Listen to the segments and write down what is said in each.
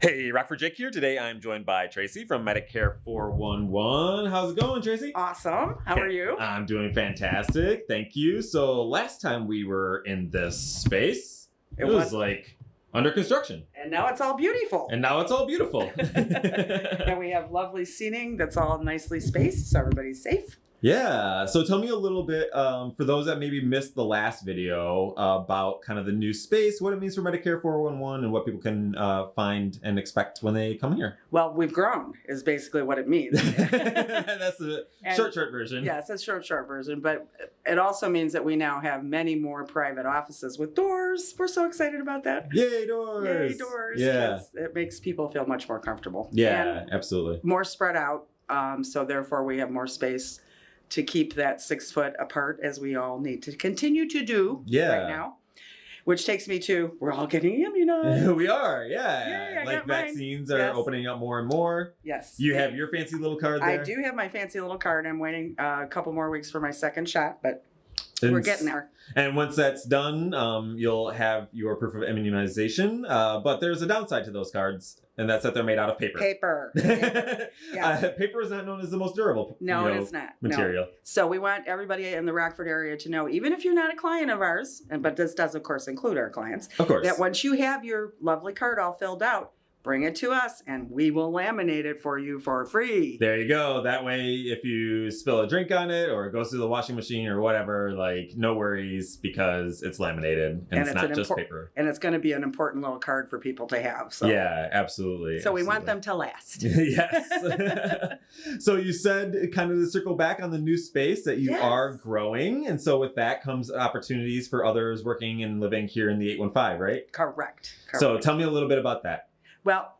Hey, Rockford Jake here. Today I'm joined by Tracy from Medicare 411. How's it going, Tracy? Awesome. How are you? I'm doing fantastic. Thank you. So, last time we were in this space, it, It was, was- like under construction. And now it's all beautiful. And now it's all beautiful. And we have lovely seating that's all nicely spaced so everybody's safe. Yeah. So, tell me a little bit um, for those that maybe missed the last video uh, about kind of the new space, what it means for Medicare 411, and what people can uh, find and expect when they come here. Well, we've grown is basically what it means. That's the short, short version. yes, it's a short, short version, but it also means that we now have many more private offices with doors. We're so excited about that. Yay, doors. Yay, doors. Yeah. Yes, it makes people feel much more comfortable. Yeah, And absolutely. more spread out. Um, so therefore we have more space to keep that six foot apart as we all need to continue to do Yeah. right now. Which takes me to we're all getting immunized. we are, yeah. Yay, like got mine. vaccines are Yes. opening up more and more. yes. You have your fancy little card there. I do have my fancy little card. I'm waiting uh, a couple more weeks for my second shot, but And, we're getting there. And once that's done, um, you'll have your proof of immunization. Uh, but there's a downside to those cards, and that's that they're made out of paper. Paper. Paper. Yeah. uh, paper is not known as the most durable No, you know, it's not. No. material. So we want everybody in the Rockford area to know, even if you're not a client of ours, and but this does of course include our clients, Of course. that once you have your lovely card all filled out, bring it to us and we will laminate it for you for free. There you go. That way, if you spill a drink on it or it goes through the washing machine or whatever, like no worries because it's laminated and, And it's, it's not an just paper. And it's going to be an important little card for people to have. So Yeah, absolutely. So we want them to last. yes. so you said kind of to circle back on the new space that you Yes. are growing. And so with that comes opportunities for others working and living here in the 815, right? Correct. So tell me a little bit about that. Well,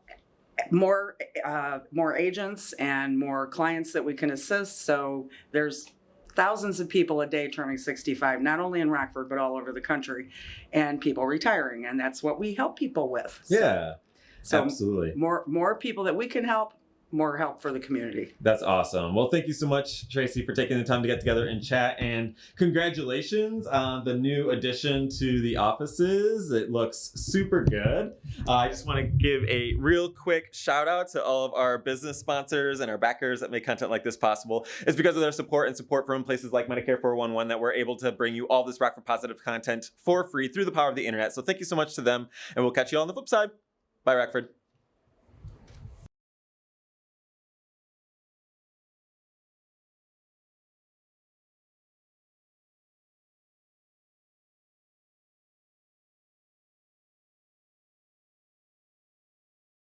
more uh, more agents and more clients that we can assist. So there's thousands of people a day turning 65, not only in Rockford but all over the country, and people retiring, and that's what we help people with. So- Yeah, So absolutely. more more people that we can help, more help for the community. That's awesome. Well, thank you so much, Tracy, for taking the time to get together and chat. And congratulations on the new addition to the offices. It looks super good. Uh, I just want to give a real quick shout out to all of our business sponsors and our backers that make content like this possible. It's because of their support and support from places like Medicare 411 that we're able to bring you all this Rockford Positive content for free through the power of the internet. So thank you so much to them, and we'll catch you all on the flip side. Bye, Rockford.